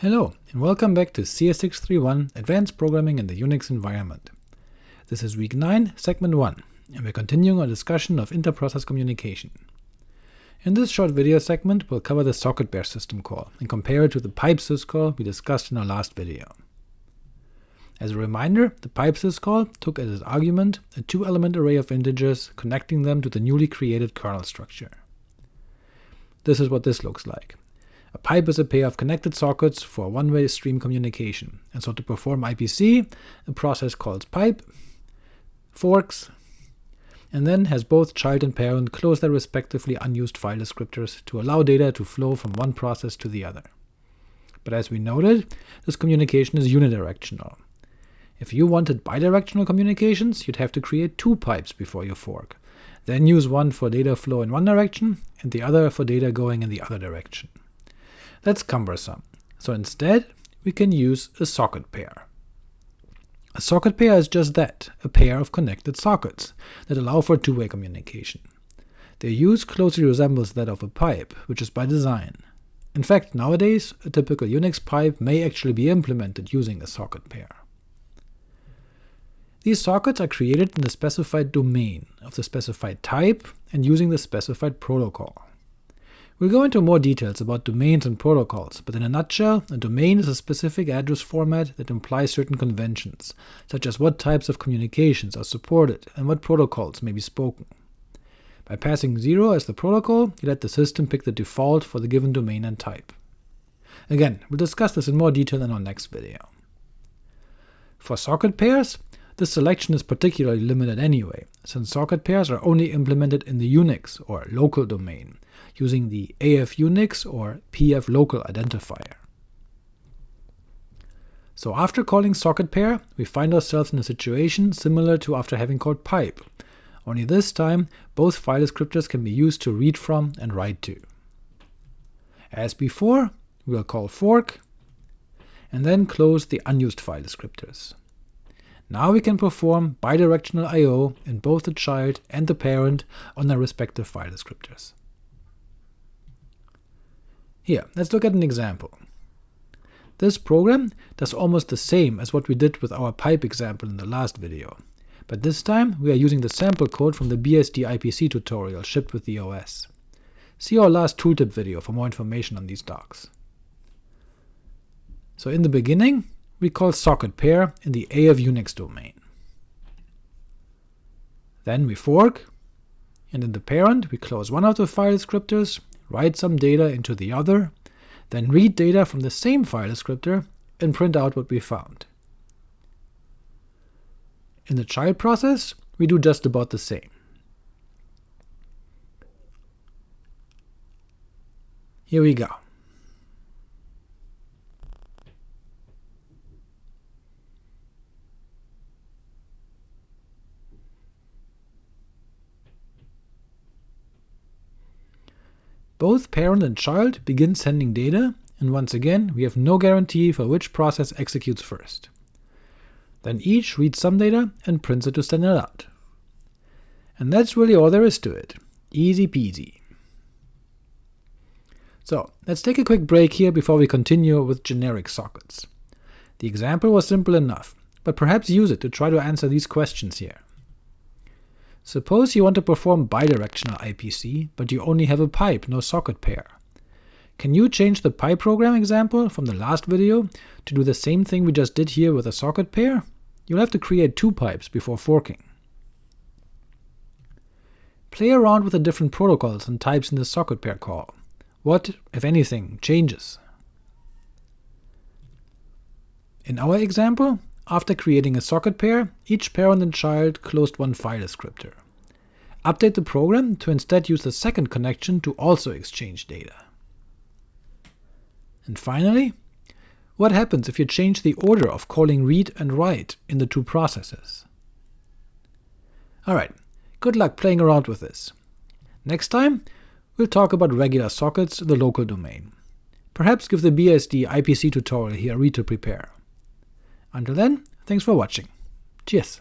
Hello, and welcome back to CS631 Advanced Programming in the Unix Environment. This is week 9, segment 1, and we're continuing our discussion of interprocess communication. In this short video segment, we'll cover the socket pair system call, and compare it to the pipe syscall we discussed in our last video. As a reminder, the pipe syscall took as its argument a two-element array of integers, connecting them to the newly created kernel structure. This is what this looks like. A pipe is a pair of connected sockets for one-way stream communication, and so to perform IPC, a process calls pipe, forks, and then has both child and parent close their respectively unused file descriptors to allow data to flow from one process to the other. But as we noted, this communication is unidirectional. If you wanted bidirectional communications, you'd have to create two pipes before you fork, then use one for data flow in one direction, and the other for data going in the other direction. That's cumbersome, so instead we can use a socket pair. A socket pair is just that, a pair of connected sockets that allow for two-way communication. Their use closely resembles that of a pipe, which is by design. In fact, nowadays, a typical Unix pipe may actually be implemented using a socket pair. These sockets are created in the specified domain of the specified type and using the specified protocol. We'll go into more details about domains and protocols, but in a nutshell, a domain is a specific address format that implies certain conventions, such as what types of communications are supported and what protocols may be spoken. By passing 0 as the protocol, you let the system pick the default for the given domain and type. Again, we'll discuss this in more detail in our next video. For socket pairs, this selection is particularly limited anyway, since socket pairs are only implemented in the Unix or local domain, using the AF-UNIX or PF-local identifier. So after calling socket pair, we find ourselves in a situation similar to after having called pipe, only this time both file descriptors can be used to read from and write to. As before, we'll call fork, and then close the unused file descriptors. Now we can perform bidirectional I.O. in both the child and the parent on their respective file descriptors. Here, let's look at an example. This program does almost the same as what we did with our pipe example in the last video, but this time we are using the sample code from the BSD IPC tutorial shipped with the OS. See our last tooltip video for more information on these docs. So in the beginning, we call socket pair in the AF-UNIX domain. Then we fork, and in the parent we close one of the file descriptors write some data into the other, then read data from the same file descriptor and print out what we found. In the child process, we do just about the same. Here we go. Both parent and child begin sending data, and once again we have no guarantee for which process executes first. Then each reads some data and prints it to it out. And that's really all there is to it. Easy peasy. So let's take a quick break here before we continue with generic sockets. The example was simple enough, but perhaps use it to try to answer these questions here. Suppose you want to perform bidirectional IPC, but you only have a pipe, no socket pair. Can you change the pipe program example from the last video to do the same thing we just did here with a socket pair? You'll have to create two pipes before forking. Play around with the different protocols and types in the socket pair call. What, if anything, changes? In our example, after creating a socket pair, each parent and child closed one file descriptor. Update the program to instead use the second connection to also exchange data. And finally, what happens if you change the order of calling read and write in the two processes? Alright, good luck playing around with this. Next time, we'll talk about regular sockets in the local domain. Perhaps give the BSD IPC tutorial here a read to prepare. Until then, thanks for watching. Cheers!